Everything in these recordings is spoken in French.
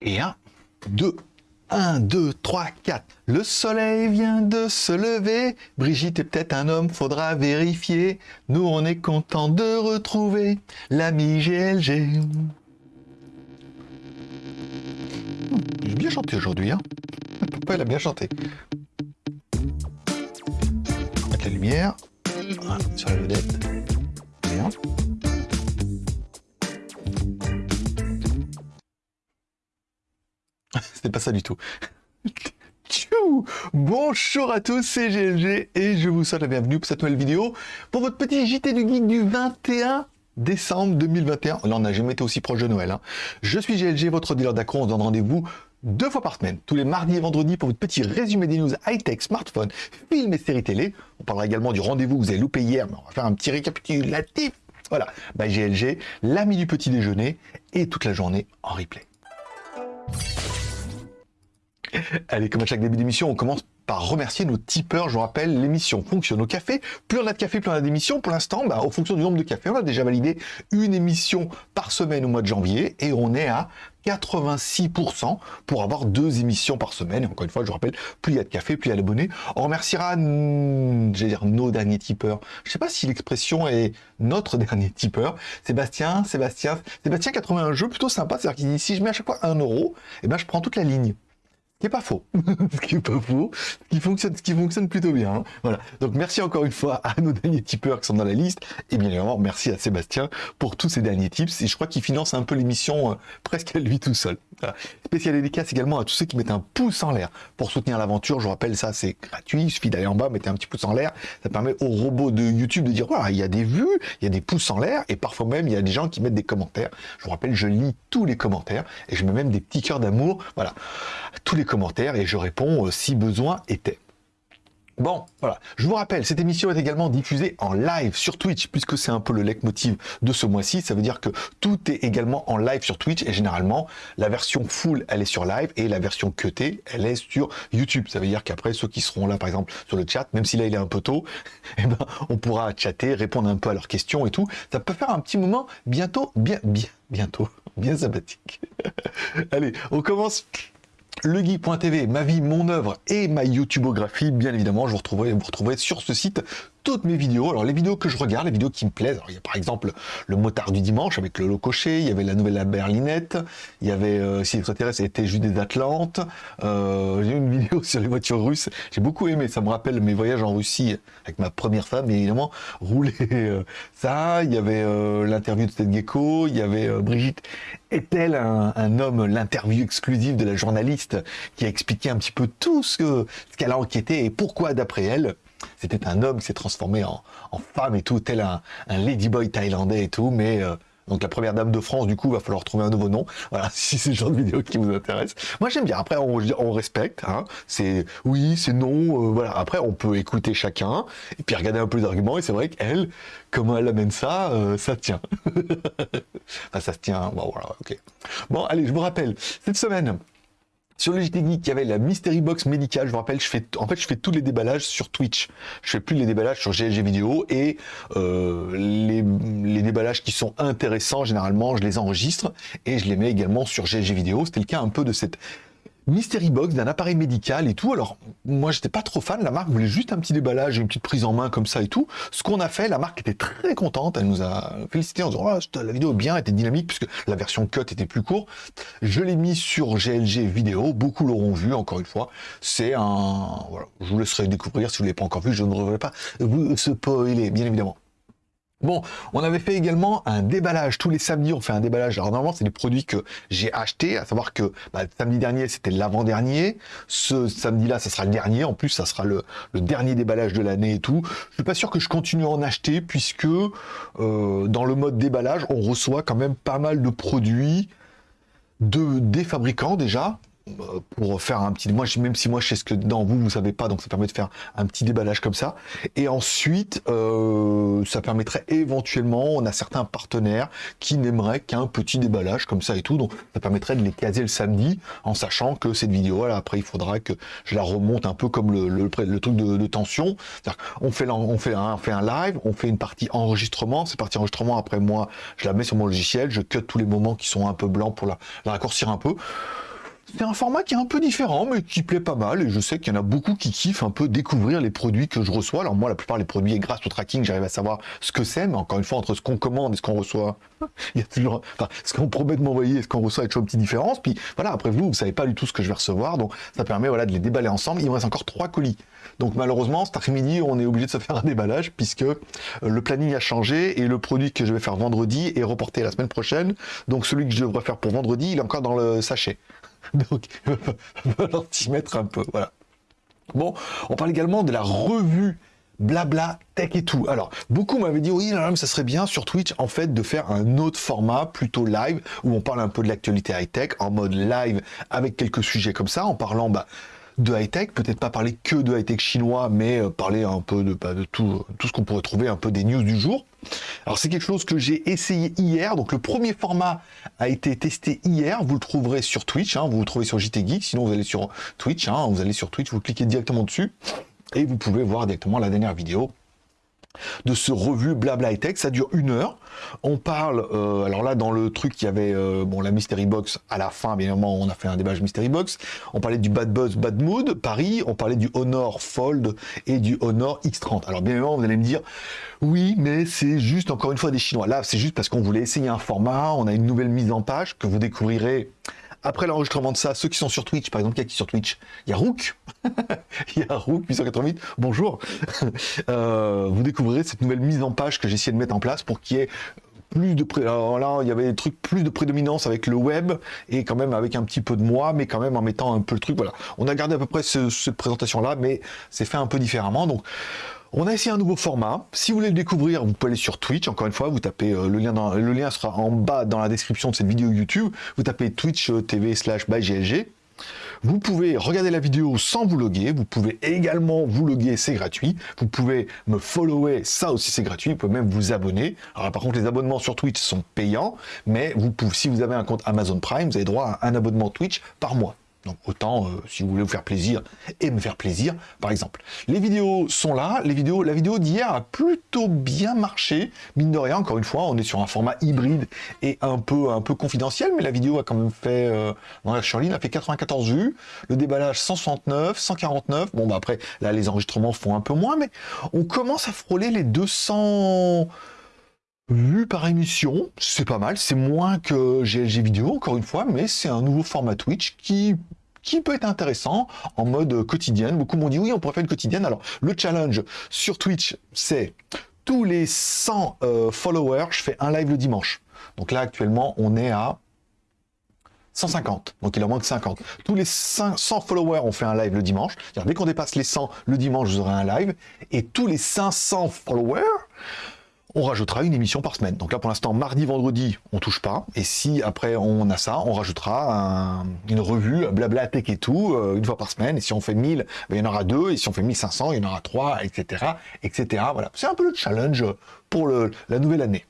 Et 1, 2, 1, 2, 3, 4. Le soleil vient de se lever. Brigitte est peut-être un homme, faudra vérifier. Nous, on est content de retrouver l'ami GLG. J'ai bien chanté aujourd'hui, hein Papa, il a bien chanté? Mettre la lumière. Voilà, sur la vedette. Bien. C'était pas ça du tout. Bonjour à tous, c'est GLG et je vous souhaite la bienvenue pour cette nouvelle vidéo pour votre petit JT du Geek du 21 décembre 2021. Là, on n'a jamais été aussi proche de Noël. Hein. Je suis GLG, votre dealer d'accro. On se donne rendez-vous deux fois par semaine, tous les mardis et vendredis pour votre petit résumé des news high-tech, smartphone, films et séries télé. On parlera également du rendez-vous que vous avez loupé hier, mais on va faire un petit récapitulatif. Voilà, bah, GLG, l'ami du petit déjeuner et toute la journée en replay. Allez, comme à chaque début d'émission, on commence par remercier nos tipeurs. Je vous rappelle, l'émission fonctionne au café. Plus on a de café, plus on a d'émissions. Pour l'instant, bah, en fonction du nombre de cafés, on a déjà validé une émission par semaine au mois de janvier et on est à 86% pour avoir deux émissions par semaine. Encore une fois, je vous rappelle, plus il y a de café, plus il y a d'abonnés. On remerciera, nos derniers tipeurs. Je ne sais pas si l'expression est notre dernier tipeur. Sébastien, Sébastien, Sébastien qui a trouvé un jeu plutôt sympa. C'est-à-dire qu'il dit, si je mets à chaque fois un euro, eh ben, je prends toute la ligne qui est pas faux, ce qui est pas faux, ce qui fonctionne, ce qui fonctionne plutôt bien. Hein. Voilà. Donc merci encore une fois à nos derniers tipeurs qui sont dans la liste, et bien évidemment merci à Sébastien pour tous ces derniers tips. Et je crois qu'il finance un peu l'émission euh, presque à lui tout seul. Voilà. Spécial dédicace également à tous ceux qui mettent un pouce en l'air pour soutenir l'aventure. Je vous rappelle ça, c'est gratuit. Il suffit d'aller en bas, mettez un petit pouce en l'air. Ça permet au robot de YouTube de dire voilà, il y a des vues, il y a des pouces en l'air, et parfois même il y a des gens qui mettent des commentaires. Je vous rappelle, je lis tous les commentaires et je mets même des petits cœurs d'amour. Voilà, tous les commentaires et je réponds euh, si besoin était. Bon, voilà. Je vous rappelle, cette émission est également diffusée en live sur Twitch, puisque c'est un peu le leitmotiv de ce mois-ci. Ça veut dire que tout est également en live sur Twitch, et généralement, la version full, elle est sur live, et la version cutée, elle est sur YouTube. Ça veut dire qu'après, ceux qui seront là, par exemple, sur le chat, même si là, il est un peu tôt, eh ben, on pourra chatter, répondre un peu à leurs questions et tout. Ça peut faire un petit moment bientôt, bien, bien, bientôt, bien sympathique. Allez, on commence legeek.tv, ma vie, mon œuvre et ma youtubeographie, bien évidemment, je vous retrouverai, vous retrouverez sur ce site toutes mes vidéos. Alors les vidéos que je regarde, les vidéos qui me plaisent, alors, il y a par exemple le motard du dimanche avec le lot coché, il y avait la nouvelle à Berlinette, il y avait, euh, si l'extraterrestre c'était juste des Atlantes, euh, j'ai une vidéo sur les voitures russes, j'ai beaucoup aimé, ça me rappelle mes voyages en Russie avec ma première femme, évidemment, rouler euh, ça, il y avait euh, l'interview de Seth Gecko, il y avait Brigitte est-elle un, homme, l'interview exclusive de la journaliste qui a expliqué un petit peu tout ce qu'elle a enquêté et pourquoi d'après elle c'était un homme qui s'est transformé en, femme et tout, tel un, ladyboy thaïlandais et tout, mais euh, donc la première dame de France, du coup, va falloir trouver un nouveau nom. Voilà, si c'est le genre de vidéo qui vous intéresse. Moi, j'aime bien. Après, on, respecte. Hein. C'est oui, c'est non. Euh, voilà. Après, on peut écouter chacun et puis regarder un peu les arguments. Et c'est vrai qu'elle, comment elle amène ça, euh, ça tient. enfin, ça se tient. Bon, voilà, ok. Bon, allez, je vous rappelle, cette semaine, sur JT Geek, il y avait la Mystery Box médicale. Je vous rappelle, je fais, en fait, je fais tous les déballages sur Twitch. Je fais plus les déballages sur GLG vidéo et euh, les, les, déballages qui sont intéressants, généralement, je les enregistre et je les mets également sur GLG vidéo. C'était le cas un peu de cette mystery box d'un appareil médical et tout. Alors, moi, j'étais pas trop fan. La marque voulait juste un petit déballage une petite prise en main comme ça et tout. Ce qu'on a fait, la marque était très contente. Elle nous a félicité en disant oh, la vidéo bien, était dynamique puisque la version cut était plus courte. Je l'ai mis sur GLG vidéo. Beaucoup l'auront vu. Encore une fois, c'est un. Voilà, je vous laisserai découvrir si vous l'avez pas encore vu. Je ne devrais pas vous spoiler, bien évidemment. Bon, on avait fait également un déballage. Tous les samedis, on fait un déballage. Alors normalement, c'est des produits que j'ai achetés, à savoir que bah, samedi dernier, c'était l'avant-dernier. Ce samedi-là, ça sera le dernier. En plus, ça sera le, dernier déballage de l'année et tout. Je suis pas sûr que je continue à en acheter, puisque euh, dans le mode déballage, on reçoit quand même pas mal de produits de des fabricants déjà, pour faire un petit... Moi, même si moi, je sais ce que dans vous, vous savez pas, donc ça permet de faire un petit déballage comme ça. Et ensuite, euh, ça permettrait éventuellement, on a certains partenaires qui n'aimeraient qu'un petit déballage comme ça et tout, donc ça permettrait de les caser le samedi, en sachant que cette vidéo, là, après, il faudra que je la remonte un peu comme le, le, truc de, tension. On fait, on, fait un, on fait un live, on fait une partie enregistrement, cette partie enregistrement, après moi, je la mets sur mon logiciel, je cut tous les moments qui sont un peu blancs pour la, la raccourcir un peu. C'est un format qui est un peu différent, mais qui plaît pas mal. Et je sais qu'il y en a beaucoup qui kiffent un peu découvrir les produits que je reçois. Alors moi, la plupart des produits, grâce au tracking, j'arrive à savoir ce que c'est. Mais encore une fois, entre ce qu'on commande et ce qu'on reçoit, il y a toujours, enfin, ce qu'on promet de m'envoyer et ce qu'on reçoit, il y a toujours une petite différence. Puis voilà, après vous, vous savez pas du tout ce que je vais recevoir. Donc ça permet voilà, de les déballer ensemble. Il me reste encore trois colis. Donc malheureusement, cet après-midi, on est obligé de se faire un déballage puisque euh, le planning a changé et le produit que je vais faire vendredi est reporté la semaine prochaine. Donc celui que je devrais faire pour vendredi, il est encore dans le sachet. Donc, il va un peu. Voilà. Bon, on parle également de la revue blabla tech et tout. Alors, beaucoup m'avaient dit, oui, ça serait bien sur Twitch, en fait, de faire un autre format, plutôt live, où on parle un peu de l'actualité high-tech, en mode live, avec quelques sujets comme ça, en parlant, bah, de high-tech, peut-être pas parler que de high-tech chinois, mais euh, parler un peu de, bah, tout ce qu'on pourrait trouver, un peu des news du jour. Alors c'est quelque chose que j'ai essayé hier, donc le premier format a été testé hier, vous le trouverez sur Twitch, hein, vous le trouvez sur JT Geek, sinon vous allez sur Twitch, hein, vous allez sur Twitch, vous cliquez directement dessus, et vous pouvez voir directement la dernière vidéo de ce revue Blabla Tech. Ça dure une heure. On parle, euh, alors là, dans le truc, il y avait euh, bon, la Mystery Box à la fin, bien évidemment, on a fait un déballage Mystery Box. On parlait du Bad Buzz, Bad Mood, Paris. On parlait du Honor Fold et du Honor X30. Alors, bien évidemment, vous allez me dire, oui, mais c'est juste, encore une fois, des Chinois. Là, c'est juste parce qu'on voulait essayer un format. On a une nouvelle mise en page que vous découvrirez après l'enregistrement de ça, ceux qui sont sur Twitch, par exemple, qui qui sur Twitch Il y a Rook, il y a Rook 888, bonjour. Euh, vous découvrirez cette nouvelle mise en page que j'ai essayé de mettre en place pour qu'il y ait plus de. Alors là, il y avait des trucs plus de prédominance avec le web et quand même avec un petit peu de moi, mais quand même en mettant un peu le truc. Voilà, on a gardé à peu près cette présentation là, mais c'est fait un peu différemment. Donc on a essayé un nouveau format. Si vous voulez le découvrir, vous pouvez aller sur Twitch. Encore une fois, vous tapez euh, le lien dans, le lien sera en bas dans la description de cette vidéo YouTube. Vous tapez Twitch euh, TV slash GLG. Vous pouvez regarder la vidéo sans vous loguer. Vous pouvez également vous loguer, c'est gratuit. Vous pouvez me follower, ça aussi c'est gratuit. Vous pouvez même vous abonner. Alors par contre, les abonnements sur Twitch sont payants, mais si vous avez un compte Amazon Prime, vous avez droit à un abonnement Twitch par mois. Donc autant, euh, si vous voulez vous faire plaisir et me faire plaisir, par exemple. Les vidéos sont là. Les vidéos, la vidéo d'hier a plutôt bien marché. Mine de rien, encore une fois, on est sur un format hybride et un peu, un peu confidentiel, mais la vidéo a quand même fait, euh, dans la Shirley, a fait 94 vues. Le déballage 169, 149. Bon, bah après, là, les enregistrements font un peu moins, mais on commence à frôler les 200 vues par émission, c'est pas mal, c'est moins que GLG vidéo encore une fois, mais c'est un nouveau format Twitch qui qui peut être intéressant en mode quotidienne. Beaucoup m'ont dit oui, on pourrait faire une quotidienne. Alors le challenge sur Twitch, c'est tous les 100 euh, followers, je fais un live le dimanche. Donc là actuellement, on est à 150, donc il en manque 50. Tous les 100 followers, on fait un live le dimanche. Dès qu'on dépasse les 100 le dimanche, vous aurez un live. Et tous les 500 followers, on rajoutera une émission par semaine. Donc là, pour l'instant, mardi, vendredi, on touche pas. Et si après on a ça, on rajoutera une revue, blabla tech et tout, euh, une fois par semaine. Et si on fait 1000, ben, il y en aura deux. Et si on fait 1500, il y en aura trois, etc., etc. Voilà. C'est un peu le challenge pour la nouvelle année.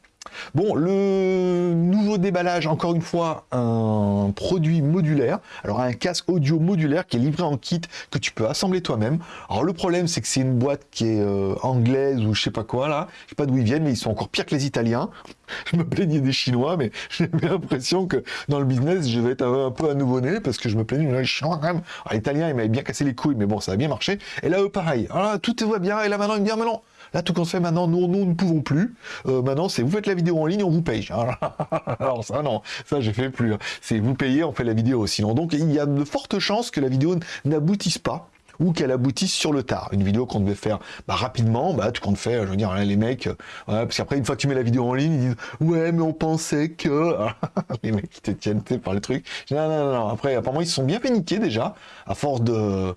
Bon, le nouveau déballage, encore une fois, un produit modulaire. Alors, un casque audio modulaire qui est livré en kit que tu peux assembler toi-même. Alors, le problème, c'est que c'est une boîte qui est euh, anglaise ou je sais pas quoi, là. Je sais pas d'où ils viennent, mais ils sont encore pires que les Italiens. Je me plaignais des Chinois, mais j'ai l'impression que dans le business, je vais être un peu à nouveau-né parce que je me plaignais des Chinois quand même. Alors, l'Italien, il m'avait bien cassé les couilles, mais bon, ça a bien marché. Et là, eux, pareil. Alors tout va bien. Et là, maintenant, il me dit, ah, mais non, Là, tout compte fait, maintenant, nous, nous ne pouvons plus. Euh, maintenant, c'est vous faites la vidéo en ligne, on vous paye. Alors ça, non, ça, je fais plus. Hein. C'est vous payez, on fait la vidéo. Sinon, donc, il y a de fortes chances que la vidéo n'aboutisse pas ou qu'elle aboutisse sur le tard. Une vidéo qu'on devait faire bah, rapidement, bah, tu comptes faire, je veux dire, les mecs, euh, parce qu'après, une fois que tu mets la vidéo en ligne, ils disent, ouais, mais on pensait que... les mecs qui te tiennent par les trucs. Non, non, non, après, apparemment, ils se sont bien fait niquer déjà, à force de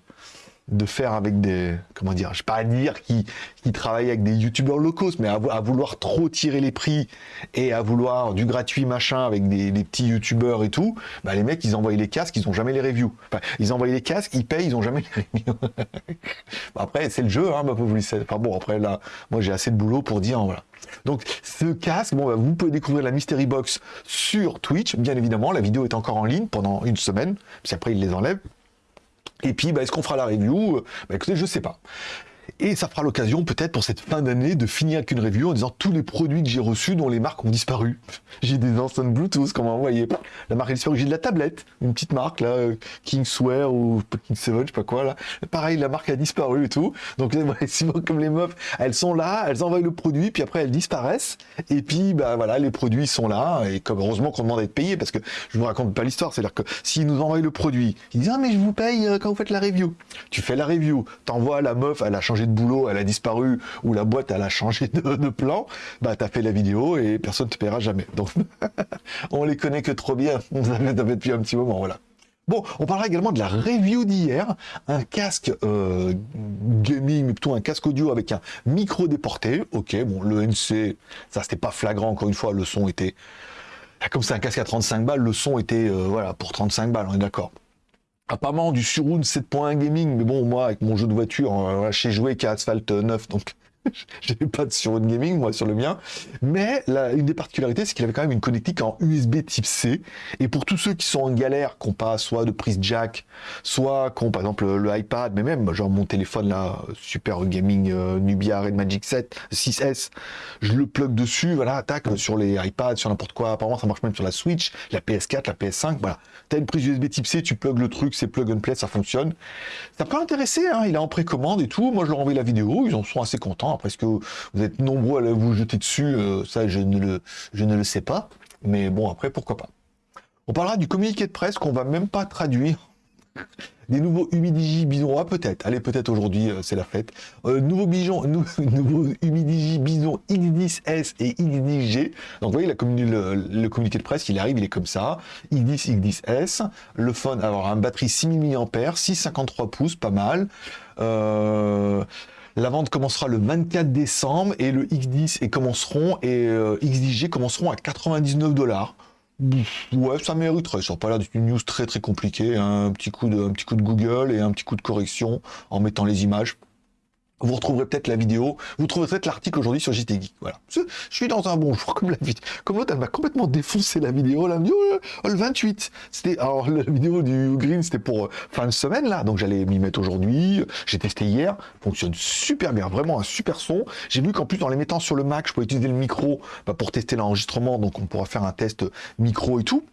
de faire avec des, comment dire, je sais pas dire qui, qui avec des youtubeurs locaux, mais à, vouloir trop tirer les prix et à vouloir du gratuit machin avec des, petits youtubeurs et tout, bah les mecs ils envoient les casques, ils ont jamais les reviews. Enfin, ils envoient les casques, ils payent, ils ont jamais les reviews. après c'est le jeu, hein, bah, vous Enfin bon après là, moi j'ai assez de boulot pour dire voilà. Donc ce casque, bon, bah, vous pouvez découvrir la Mystery Box sur Twitch, bien évidemment. La vidéo est encore en ligne pendant une semaine, puis après ils les enlèvent. Et puis, bah, est-ce qu'on fera la review? Bah, Écoutez, je sais pas. Et ça fera l'occasion peut-être pour cette fin d'année de finir avec une review en disant tous les produits que j'ai reçus dont les marques ont disparu. J'ai des enceintes Bluetooth, comme vous voyez. La marque a disparu. J'ai de la tablette, une petite marque là, Kingswear ou King7, je sais pas quoi là. Pareil, la marque a disparu et tout. Donc comme les meufs, elles sont là, elles envoient le produit, puis après elles disparaissent. Et puis bah voilà, les produits sont là. Et comme heureusement qu'on demande à être payé parce que je vous raconte pas l'histoire. C'est-à-dire que s'ils nous envoient le produit, ils disent ah mais je vous paye euh, quand vous faites la review. Tu fais la review, t'envoies la meuf, elle a de boulot, elle a disparu, ou la boîte, elle a changé de, plan, bah, t'as fait la vidéo et personne te paiera jamais. Donc, on les connaît que trop bien. On fait depuis un petit moment, voilà. Bon, on parlera également de la review d'hier, un casque euh, gaming, mais plutôt un casque audio avec un micro déporté. Ok, bon, le NC, ça c'était pas flagrant, encore une fois, le son était... Comme c'est un casque à 35 balles, le son était, euh, voilà, pour 35 balles, on est d'accord apparemment du Surround 7.1 gaming, mais bon, moi, avec mon jeu de voiture, euh, j'ai joué qu'à Asphalt 9, donc J'avais pas de Surround Gaming, moi, sur le mien. Mais une des particularités, c'est qu'il avait quand même une connectique en USB type C. Et pour tous ceux qui sont en galère, qui n'ont pas soit de prise jack, soit qui ont, par exemple, le, iPad, mais même, genre mon téléphone, là, Super Gaming euh, Nubia Red Magic 7, 6S, je le plug dessus, voilà, attaque sur les iPads, sur n'importe quoi. Apparemment, ça marche même sur la Switch, la PS4, la PS5, voilà. T'as une prise USB type C, tu plug le truc, c'est plug and play, ça fonctionne. Ça peut intéresser, hein, il est en précommande et tout. Moi, je leur envoie la vidéo, ils en sont assez contents. Est-ce que vous êtes nombreux à vous jeter dessus euh, Ça, je ne, le, sais pas. Mais bon, après, pourquoi pas. On parlera du communiqué de presse qu'on va même pas traduire. Des nouveaux Humidigi Bison, ah, peut-être, allez peut-être aujourd'hui, euh, c'est la fête. Euh, nouveau nouveaux, nouveau Humidigi Bison X10S et X10G. Donc vous voyez, le, communiqué de presse, il arrive, il est comme ça. X10, X10S, le phone, alors un batterie 6000 mAh, 6,53 pouces, pas mal. Euh, la vente commencera le 24 décembre et le X10 et commenceront et euh, X10G commenceront à 99 dollars. Ouais, ça mériterait. Ça n'a pas l'air d'une news très très compliquée. Hein. Un petit coup de, un petit coup de Google et un petit coup de correction en mettant les images. Vous retrouverez peut-être la vidéo, vous trouverez peut-être l'article aujourd'hui sur JT. Voilà. Je suis dans un bon jour, comme la Comme l'autre, elle m'a complètement défoncé la vidéo. La vidéo, oh, le 28. C'était, alors, la vidéo du Green, c'était pour euh, fin de semaine, là. Donc, j'allais m'y mettre aujourd'hui. J'ai testé hier. Fonctionne super bien. Vraiment un super son. J'ai vu qu'en plus, en les mettant sur le Mac, je peux utiliser le micro bah, pour tester l'enregistrement. Donc, on pourra faire un test micro et tout.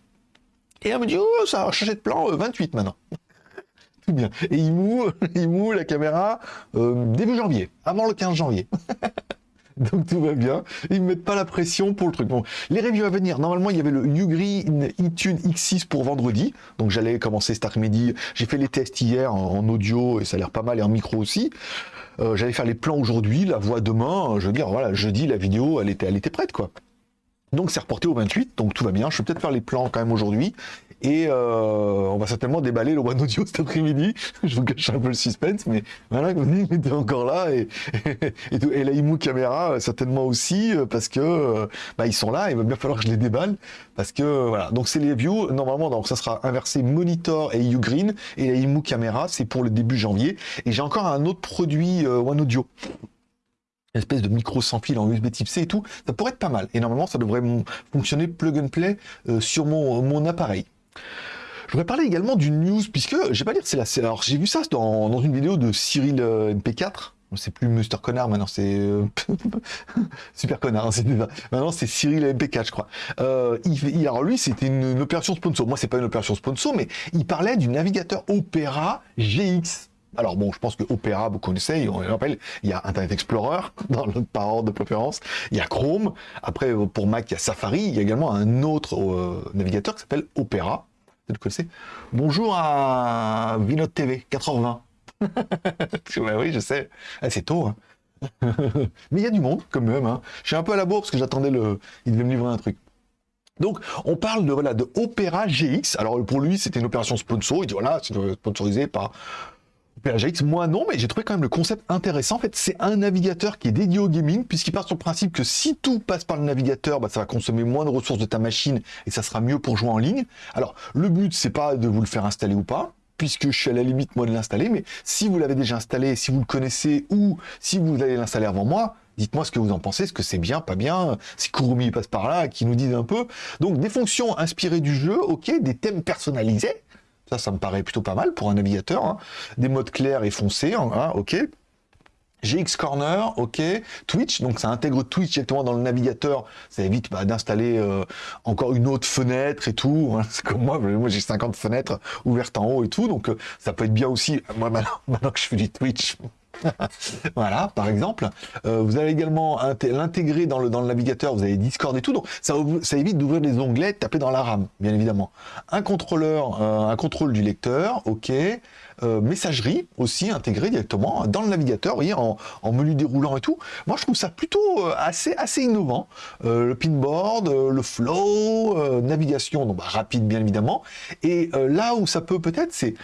Et elle me dit, oh, ça a changé de plan, 28 euh, bien. Et il moue, la caméra euh, début janvier, avant le 15 janvier. Donc tout va bien. Ils ne mettent pas la pression pour le truc. Bon, les reviews à venir. Normalement, il y avait le Ugreen iTunes X6 pour vendredi. Donc j'allais commencer cet après-midi. J'ai fait les tests hier en, audio et ça a l'air pas mal et en micro aussi. Euh, j'allais faire les plans aujourd'hui, la voix demain. Je veux dire, voilà, jeudi, la vidéo, elle était, elle était prête, quoi. Donc c'est reporté au 28, donc tout va bien. Je vais peut-être faire les plans quand même aujourd'hui. Et euh, on va certainement déballer le One Audio cet après-midi. Je vous cache un peu le suspense, mais voilà, vous était encore là. Et, et, la IMU caméra, euh, certainement aussi, euh, parce que bah, ils sont là, il va bien falloir que je les déballe. Parce que voilà, donc c'est les views. Normalement, donc ça sera inversé monitor et Ugreen. Et la IMU caméra, c'est pour le début janvier. Et j'ai encore un autre produit One Audio une espèce de micro sans fil en USB type C et tout, ça pourrait être pas mal. Et normalement, ça devrait fonctionner plug and play sur mon, appareil. Je voudrais parler également d'une news, puisque, je vais pas dire c'est la... Alors, j'ai vu ça dans, une vidéo de Cyril euh, MP4, c'est plus Mr. Connard, maintenant c'est euh, super connard. Hein, maintenant c'est Cyril MP4, je crois. Euh, il, alors lui, c'était une, opération sponsor. Moi, c'est pas une opération sponsor, mais il parlait du navigateur Opera GX. Alors bon, je pense que Opera, vous connaissez, on rappelle, il y a Internet Explorer dans le par ordre de préférence, il y a Chrome. Après, pour Mac, il y a Safari. Il y a également un autre navigateur qui s'appelle Opera vous connaissez Bonjour à Vinode TV, 4h20. oui, je sais. Ah, c'est tôt. Hein. Mais il y a du monde, quand même. Hein. Je suis un peu à la bourre parce que j'attendais le... Il devait me livrer un truc. Donc, on parle de, voilà, de Opera GX. Alors, pour lui, c'était une opération sponsor. Il dit, voilà, c'est sponsorisé par PRGX, moi non, mais j'ai trouvé quand même le concept intéressant. En fait, c'est un navigateur qui est dédié au gaming, puisqu'il part sur le principe que si tout passe par le navigateur, bah, ça va consommer moins de ressources de ta machine et ça sera mieux pour jouer en ligne. Alors, le but, c'est pas de vous le faire installer ou pas, puisque je suis à la limite moi de l'installer, mais si vous l'avez déjà installé, si vous le connaissez ou si vous allez l'installer avant moi, dites-moi ce que vous en pensez, est-ce que c'est bien, pas bien, si Kurumi passe par là, qui nous disent un peu. Donc des fonctions inspirées du jeu, ok, des thèmes personnalisés, ça, ça me paraît plutôt pas mal pour un navigateur. Hein. Des modes clairs et foncés, hein, ok. GX Corner, ok. Twitch, donc ça intègre Twitch directement dans le navigateur. Ça évite bah, d'installer euh, encore une autre fenêtre et tout. Hein. C'est comme moi, moi j'ai 50 fenêtres ouvertes en haut et tout. Donc euh, ça peut être bien aussi. Moi maintenant que je fais du Twitch, voilà, par exemple. Euh, vous allez également l'intégrer dans le, dans le navigateur, vous avez Discord et tout, donc ça, évite d'ouvrir des onglets, de taper dans la RAM, bien évidemment. Un contrôleur, euh, un contrôle du lecteur, ok. Euh, messagerie aussi intégrée directement dans le navigateur, vous voyez, en, menu déroulant et tout. Moi, je trouve ça plutôt assez, assez innovant. le pinboard, le flow, navigation, donc bah, rapide bien évidemment. Et là où ça peut peut-être, c'est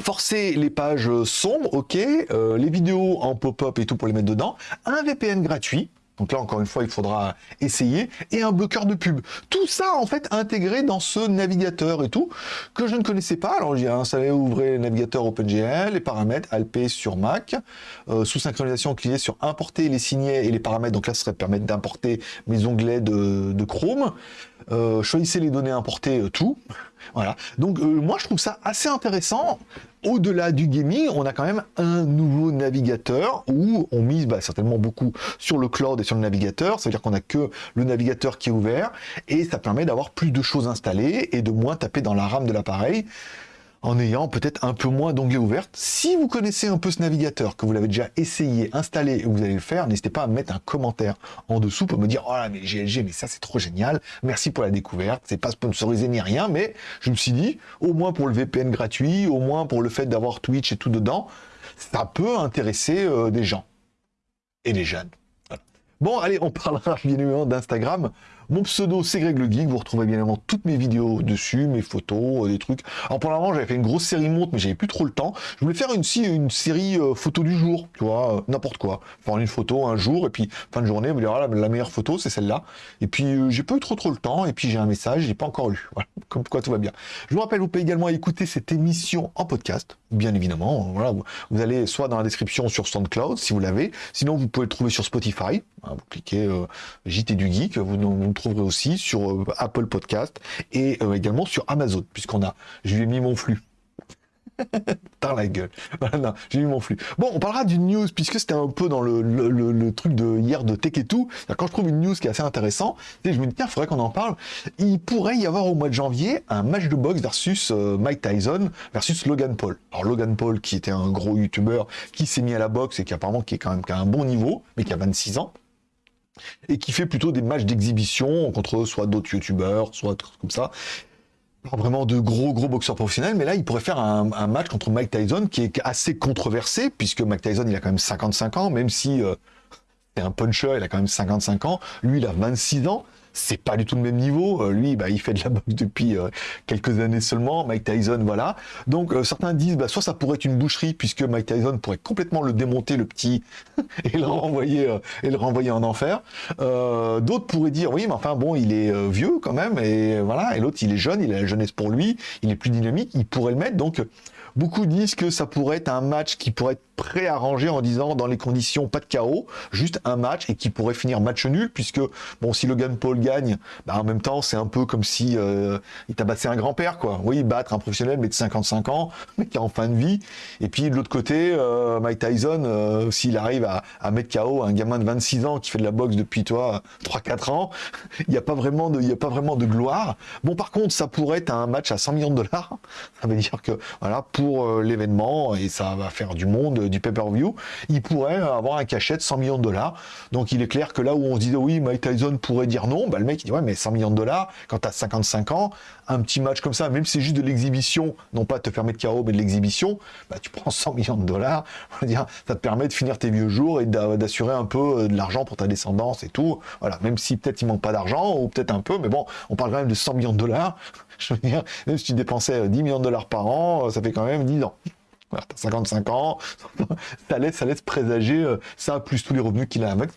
forcer les pages sombres, ok, euh, les vidéos en pop-up et tout pour les mettre dedans, un VPN gratuit, donc là, encore une fois, il faudra essayer. Et un bloqueur de pub. Tout ça, en fait, intégré dans ce navigateur et tout, que je ne connaissais pas. Alors, j'ai installé, ouvrez le navigateur OpenGL, les paramètres, Alp sur Mac, euh, sous synchronisation, cliquez sur importer les signets et les paramètres. Donc là, ça serait permettre d'importer mes onglets de, Chrome. Euh, choisissez les données importées, tout. Voilà. Donc, moi, je trouve ça assez intéressant au-delà du gaming, on a quand même un nouveau navigateur où on mise bah, certainement beaucoup sur le cloud et sur le navigateur. Ça veut dire qu'on n'a que le navigateur qui est ouvert et ça permet d'avoir plus de choses installées et de moins taper dans la RAM de l'appareil en ayant peut-être un peu moins d'onglets ouverts. Si vous connaissez un peu ce navigateur, que vous l'avez déjà essayé, installé et vous allez le faire, n'hésitez pas à mettre un commentaire en dessous pour me dire « Oh là, mais GLG, mais ça c'est trop génial, merci pour la découverte, c'est pas sponsorisé ni rien, mais je me suis dit, au moins pour le VPN gratuit, au moins pour le fait d'avoir Twitch et tout dedans, ça peut intéresser euh, des gens et des jeunes. Bon, allez, on parlera bien évidemment d'Instagram. Mon pseudo, c'est Greg le Geek. Vous retrouvez bien évidemment toutes mes vidéos dessus, mes photos, euh, des trucs. Alors pour l'instant, j'avais fait une grosse série montre, mais j'avais plus trop le temps. Je voulais faire une, série euh, photo du jour, tu vois, euh, n'importe quoi. Faire une photo un jour, et puis fin de journée, vous direz, ah, la, meilleure photo, c'est celle-là. Et puis, j'ai pas trop trop le temps, et puis j'ai un message, j'ai pas encore lu. Voilà, comme quoi tout va bien. Je vous rappelle, vous pouvez également écouter cette émission en podcast, bien évidemment. Voilà, vous, allez soit dans la description sur SoundCloud, si vous l'avez. Sinon, vous pouvez le trouver sur Spotify. Hein, vous cliquez JT du Geek, vous, vous trouverez aussi sur euh, Apple Podcast et euh, également sur Amazon, puisqu'on a, je lui ai mis mon flux. dans la gueule. Voilà, j'ai mis mon flux. Bon, on parlera d'une news, puisque c'était un peu dans le, truc de hier de Tech et tout. Quand je trouve une news qui est assez intéressant, je me dis, tiens, faudrait qu'on en parle. Il pourrait y avoir au mois de janvier un match de boxe versus euh, Mike Tyson versus Logan Paul. Alors Logan Paul, qui était un gros youtubeur, qui s'est mis à la boxe et qui apparemment qui est quand même qui a un bon niveau, mais qui a 26 ans et qui fait plutôt des matchs d'exhibition contre soit d'autres youtubeurs, soit comme ça. Pas vraiment de gros gros boxeurs professionnels, mais là il pourrait faire un, match contre Mike Tyson qui est assez controversé, puisque Mike Tyson il a quand même 55 ans, même si euh, c'est un puncher, il a quand même 55 ans, lui il a 26 ans, c'est pas du tout le même niveau. Euh, lui, bah, il fait de la boxe depuis euh, quelques années seulement. Mike Tyson, voilà. Donc euh, certains disent, bah, soit ça pourrait être une boucherie puisque Mike Tyson pourrait complètement le démonter, le petit, et le renvoyer et le renvoyer en enfer. D'autres pourraient dire, oui, mais enfin bon, il est vieux quand même, et voilà. Et l'autre, il est jeune, il a la jeunesse pour lui, il est plus dynamique, il pourrait le mettre. Donc Beaucoup disent que ça pourrait être un match qui pourrait être préarrangé en disant dans les conditions pas de chaos, juste un match et qui pourrait finir match nul puisque bon si Logan Paul gagne, bah, en même temps c'est un peu comme si euh, il tabassait un grand-père quoi. Oui, battre un professionnel mais de 55 ans, mais qui est en fin de vie. Et puis de l'autre côté, euh, Mike Tyson, euh, s'il arrive à, mettre KO un gamin de 26 ans qui fait de la boxe depuis toi 3-4 ans, il n'y a pas vraiment de, il a pas vraiment de gloire. Bon par contre, ça pourrait être un match à 100 millions de dollars. Ça veut dire que voilà pour euh, l'événement, et ça va faire du monde, du pay-per-view, il pourrait avoir un cachet de 100 millions de dollars. Donc il est clair que là où on se disait oui, Mike Tyson pourrait dire non, bah, le mec il dit ouais mais 100 millions de dollars, quand tu as 55 ans, un petit match comme ça, même si c'est juste de l'exhibition, non pas te permettre de carreau, mais de l'exhibition, bah, tu prends 100 millions de dollars, dire, ça te permet de finir tes vieux jours et d'assurer un peu euh, de l'argent pour ta descendance et tout. Voilà, même si peut-être il manque pas d'argent, ou peut-être un peu, mais bon, on parle quand même de 100 millions de dollars. Je veux dire, même si tu dépensais 10 euh, millions de dollars par an, euh, ça fait quand même 10 ans. Voilà, t'as 55 ans, ça laisse, ça laisse présager euh, ça, plus tous les revenus qu'il a avec.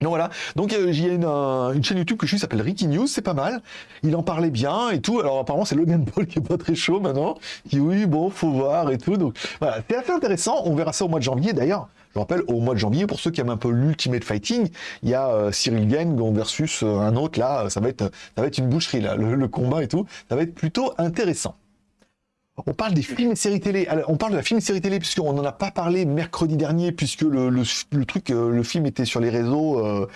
Donc voilà, donc il y a une, une, chaîne YouTube que je suis, s'appelle Ricky News, c'est pas mal. Il en parlait bien et tout. Alors apparemment c'est Logan Paul qui est pas très chaud maintenant. Qui oui, bon, faut voir et tout. Donc voilà, c'est assez intéressant. On verra ça au mois de janvier d'ailleurs. Je rappelle, au mois de janvier, pour ceux qui aiment un peu l'Ultimate Fighting, il y a euh, Cyril Gang versus euh, un autre, là, ça va être, une boucherie, là, le, combat et tout, ça va être plutôt intéressant. On parle des films et séries télé. on parle de la film et série télé puisqu'on n'en a pas parlé mercredi dernier puisque le, euh, film était sur les réseaux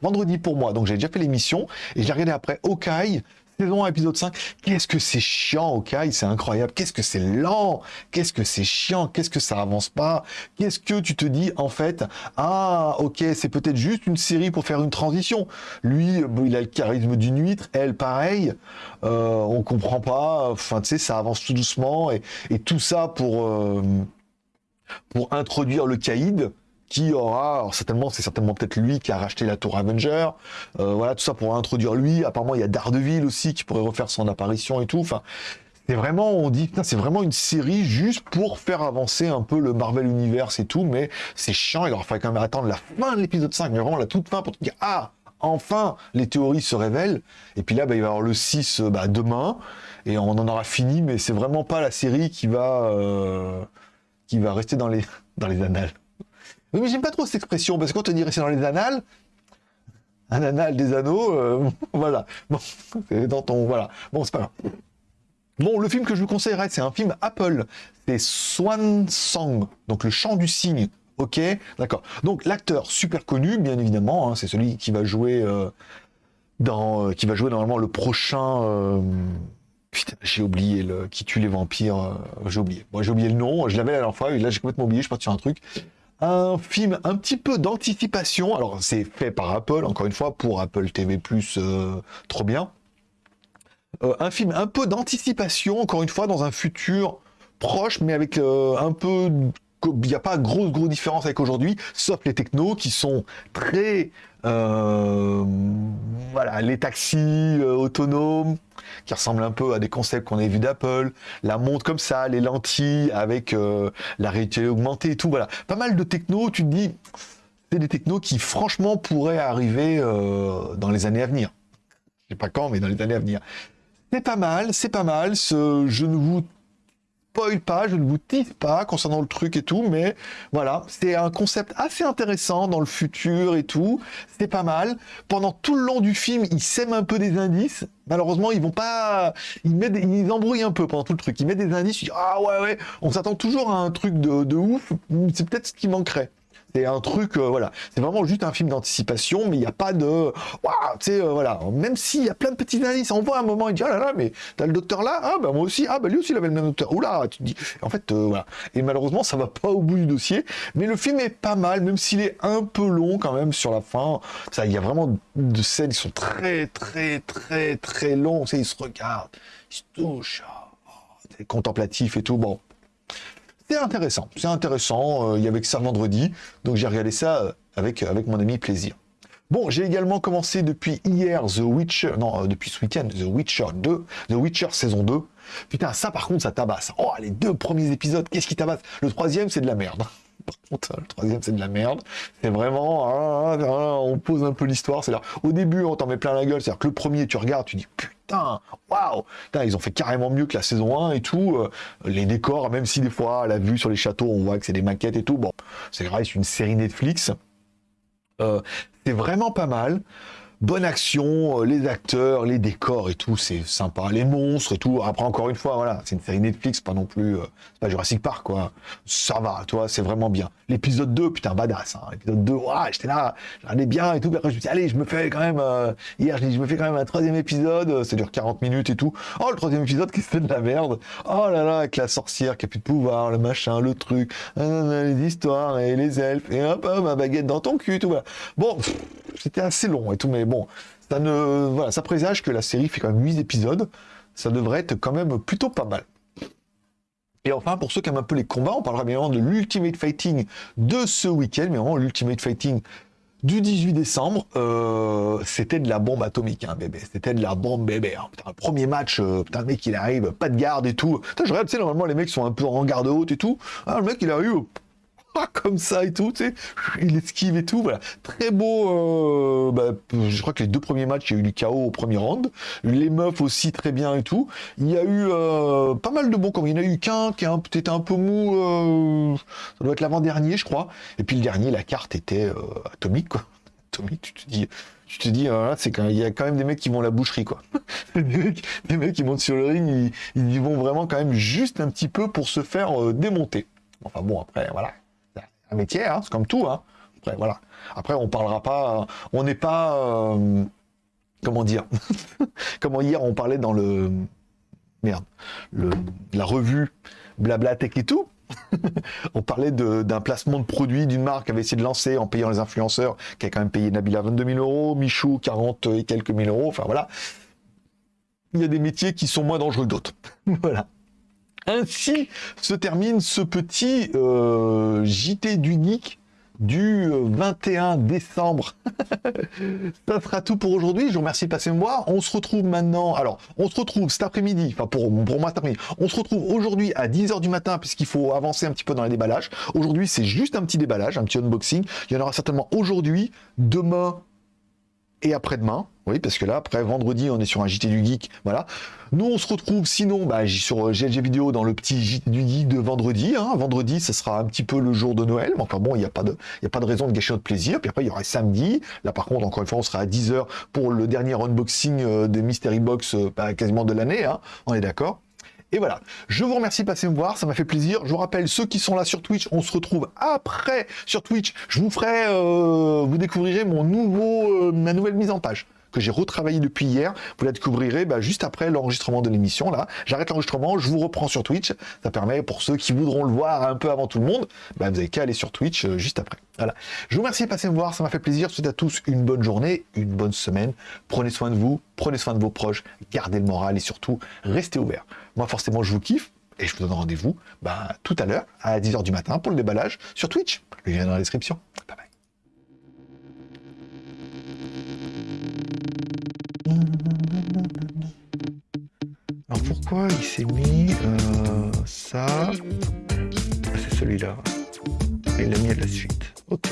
vendredi pour moi. Donc j'ai déjà fait l'émission et j'ai regardé après Okai, saison épisode 5. Qu'est-ce que c'est chiant, ok C'est incroyable. Qu'est-ce que c'est lent Qu'est-ce que c'est chiant Qu'est-ce que ça avance pas Qu'est-ce que tu te dis, en fait Ah, ok, c'est peut-être juste une série pour faire une transition. Lui, il a le charisme d'une huître. Elle, pareil. Euh, on comprend pas. Enfin, tu sais, ça avance tout doucement. Et, tout ça pour... Euh, pour introduire le caïd, qui aura, certainement, c'est certainement peut-être lui qui a racheté la tour Avenger, euh, voilà, tout ça pour introduire lui, apparemment il y a Daredevil aussi qui pourrait refaire son apparition et tout, enfin, c'est vraiment, on dit, c'est vraiment une série juste pour faire avancer un peu le Marvel Universe et tout, mais c'est chiant, il aura fallu quand même attendre la fin de l'épisode 5, mais vraiment la toute fin pour dire, ah, enfin, les théories se révèlent, et puis là, bah, il va y avoir le 6 bah, demain, et on en aura fini, mais c'est vraiment pas la série qui va, euh, qui va rester dans les, dans les annales. Oui, mais j'aime pas trop cette expression, parce que quand on dit dans les annales, un annal des anneaux, euh, voilà. Bon, c'est dans ton... Voilà. Bon, c'est pas grave. Bon, le film que je vous conseillerais, c'est un film Apple. C'est Swan Song, donc le chant du cygne. Ok, d'accord. Donc l'acteur super connu, bien évidemment, hein, c'est celui qui va jouer euh, dans, euh, qui va jouer normalement le prochain. Putain, j'ai oublié le qui tue les vampires. j'ai oublié. Bon, j'ai oublié le nom. Je l'avais la dernière fois et là j'ai complètement oublié. Je suis parti sur un truc un film un petit peu d'anticipation. Alors, c'est fait par Apple, encore une fois, pour Apple TV+, euh, trop bien. Euh, un film un peu d'anticipation, encore une fois, dans un futur proche, mais avec euh, un peu... Il n'y a pas grosse, grosse différence avec aujourd'hui, sauf les technos qui sont très euh, voilà, les taxis euh, autonomes qui ressemblent un peu à des concepts qu'on a vus d'Apple, la montre comme ça, les lentilles avec euh, la réalité augmentée et tout, voilà. Pas mal de techno, tu te dis, c'est des technos qui franchement pourraient arriver dans les années à venir. Je sais pas quand, mais dans les années à venir. C'est pas mal, c'est pas mal. Ce, je ne vous pas, je ne vous tease pas concernant le truc et tout, mais voilà, c'est un concept assez intéressant dans le futur et tout, c'est pas mal. Pendant tout le long du film, ils sèment un peu des indices, malheureusement, ils vont pas... Ils, mettent ils embrouillent un peu pendant tout le truc, ils mettent des indices, ah ouais, ouais, on s'attend toujours à un truc de, de ouf, c'est peut-être ce qui manquerait. C'est un truc, euh, voilà. C'est vraiment juste un film d'anticipation, mais il n'y a pas de. Tu sais, euh, voilà. Même s'il y a plein de petits indices, on voit un moment, il dit, oh là là, mais t'as le docteur là, ah bah moi aussi, ah bah lui aussi il avait le même docteur. Oula, tu dis. En fait, euh, voilà. Et malheureusement, ça va pas au bout du dossier, mais le film est pas mal, même s'il est un peu long quand même sur la fin. Ça, il y a vraiment de scènes qui sont très, très, très, très longs. Tu sais, ils se regardent, ils se touchent. Oh, c'est contemplatif et tout. Bon, c'est intéressant, c'est intéressant. Euh, il y avait que ça vendredi, donc j'ai regardé ça euh, avec, avec mon ami plaisir. Bon, j'ai également commencé depuis hier The Witcher, non, euh, depuis ce week-end, The Witcher 2, The Witcher saison 2. Putain, ça par contre, ça tabasse. Oh, les deux premiers épisodes, qu'est-ce qui tabasse? Le troisième, c'est de la merde. Le troisième, c'est de la merde. C'est vraiment, ah, ah, ah, on pose un peu l'histoire. C'est là, au début, on t'en met plein la gueule. C'est-à-dire que le premier, tu regardes, tu dis, putain, waouh, ils ont fait carrément mieux que la saison 1 et tout. Euh, les décors, même si des fois, la vue sur les châteaux, on voit que c'est des maquettes et tout. Bon, c'est grave, c'est une série Netflix. Euh, c'est vraiment pas mal bonne action, euh, les acteurs, les décors et tout, c'est sympa, les monstres et tout. Après, encore une fois, voilà, c'est une série Netflix, pas non plus, euh, pas Jurassic Park, quoi. Ça va, toi, c'est vraiment bien. L'épisode 2, putain, badass, hein. L'épisode 2, ouais, j'étais là, j'en bien et tout. après, je me suis allez, je me fais quand même, euh, hier, je, me fais quand même un troisième épisode, ça dure 40 minutes et tout. Oh, le troisième épisode qui se fait de la merde? Oh là là, avec la sorcière qui a plus de pouvoir, le machin, le truc, les histoires et les elfes, et hop, hop, ma baguette dans ton cul, tout, voilà. Bon, c'était assez long et tout, mais bon, ça ne, voilà, ça présage que la série fait quand même 8 épisodes, ça devrait être quand même plutôt pas mal. Et enfin, pour ceux qui aiment un peu les combats, on parlera bien évidemment de l'Ultimate Fighting de ce week-end, mais vraiment l'Ultimate Fighting du 18 décembre, euh, c'était de la bombe atomique, hein, bébé. C'était de la bombe bébé. Hein. Premier match, euh, putain, mec il arrive, pas de garde et tout. Putain, je regarde, tu sais, normalement les mecs sont un peu en garde haute et tout. Ah, le mec il arrive, comme ça et tout, tu sais, il esquive et tout, voilà. Très beau, euh, bah, je crois que les deux premiers matchs, il y a eu du chaos au premier round, les meufs aussi très bien et tout. Il y a eu euh, pas mal de bons comme il y en a eu qu'un qui était un peu mou, euh, ça doit être l'avant-dernier, je crois. Et puis le dernier, la carte était atomique, quoi. Atomique, tu te dis tu te dis, c'est quand il y a quand même des mecs qui vont à la boucherie, quoi. des, mecs, qui montent sur le ring, ils, y vont vraiment quand même juste un petit peu pour se faire démonter. Enfin bon, après, voilà un métier, hein, c'est comme tout. Hein. Après, voilà. Après, on parlera pas, on n'est pas, euh, comment dire, comment hier on parlait dans le, merde, le, la revue Blabla Tech et tout. on parlait d'un placement de produit d'une marque qui avait essayé de lancer en payant les influenceurs, qui a quand même payé Nabila 22 000 euros, Michou 40 et quelques mille euros. Enfin voilà. Il y a des métiers qui sont moins dangereux que d'autres. voilà. Ainsi se termine ce petit euh, JT du Geek du 21 euh, décembre. ça sera tout pour aujourd'hui. Je vous remercie de passer me voir. On se retrouve maintenant. Alors, on se retrouve cet après-midi. Enfin, pour, pour moi, cet après-midi. On se retrouve aujourd'hui à 10h du matin, puisqu'il faut avancer un petit peu dans les déballages. Aujourd'hui, c'est juste un petit déballage, un petit unboxing. Il y en aura certainement aujourd'hui, demain et après-demain. Oui, parce que là, après vendredi, on est sur un JT du Geek. Voilà. Nous, on se retrouve sinon bah, sur GLG euh, Vidéo dans le petit JT du Geek de vendredi. Hein. Vendredi, ce sera un petit peu le jour de Noël. Mais enfin bon, il n'y a, pas de, a pas de raison de gâcher notre plaisir. Puis après, il y aura samedi. Là, par contre, encore une fois, on sera à 10h pour le dernier unboxing euh, de Mystery Box euh, bah, quasiment de l'année. Hein. On est d'accord? Et voilà, je vous remercie de passer me voir, ça m'a fait plaisir. Je vous rappelle, ceux qui sont là sur Twitch, on se retrouve après sur Twitch. Je vous ferai, vous découvrirez mon nouveau, ma nouvelle mise en page que j'ai retravaillé depuis hier. Vous la découvrirez bah, juste après l'enregistrement de l'émission. Là, j'arrête l'enregistrement, je vous reprends sur Twitch. Ça permet pour ceux qui voudront le voir un peu avant tout le monde, bah, vous n'avez qu'à aller sur Twitch euh, juste après. Voilà. Je vous remercie de passer me voir, ça m'a fait plaisir. Je vous souhaite à tous une bonne journée, une bonne semaine. Prenez soin de vous, prenez soin de vos proches, gardez le moral et surtout restez ouverts. Moi, forcément, je vous kiffe et je vous donne rendez-vous bah, tout à l'heure à 10h du matin pour le déballage sur Twitch. Le lien est dans la description. Bye bye. Alors pourquoi il s'est mis euh, ça? Ah, C'est celui-là. Il l'a mis à la suite. Ok.